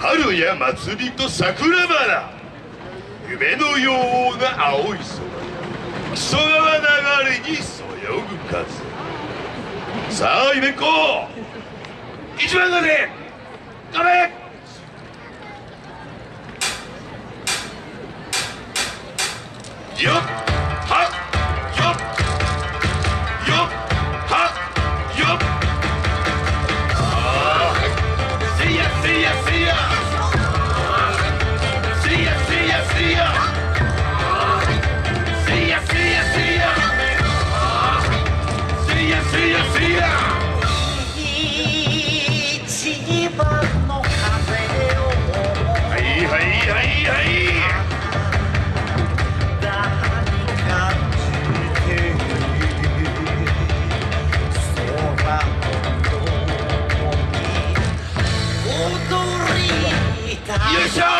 春や祭りと桜花。夢のような青い空。木曽川流れにそよぐ風。さあイベンコ一番風頑張れ？よっ。You show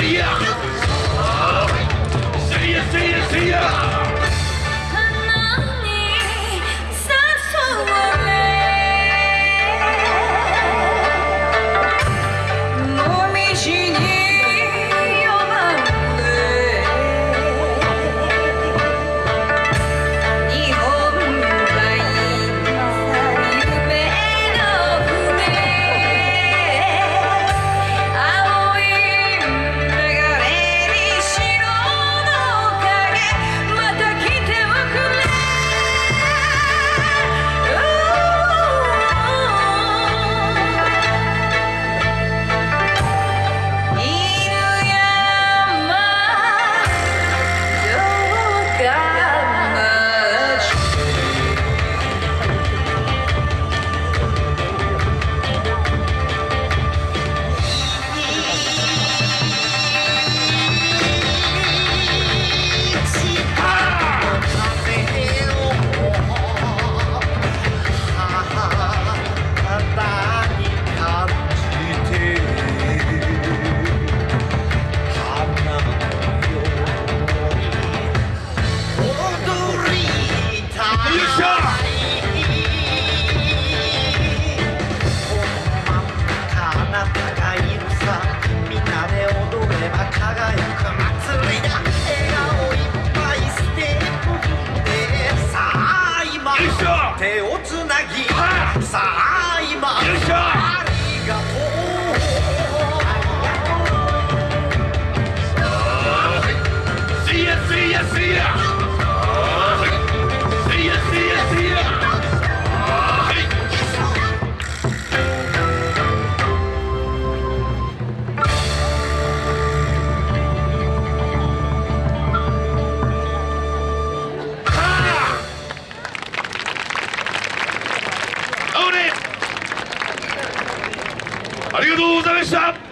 See ya! See ya, see ya, see ya! なたがいるさ。みんなでどれば輝く祭りだ。笑顔いっぱいしてップでさあ今。手をつなぎ。さあ今。ありがとうございました。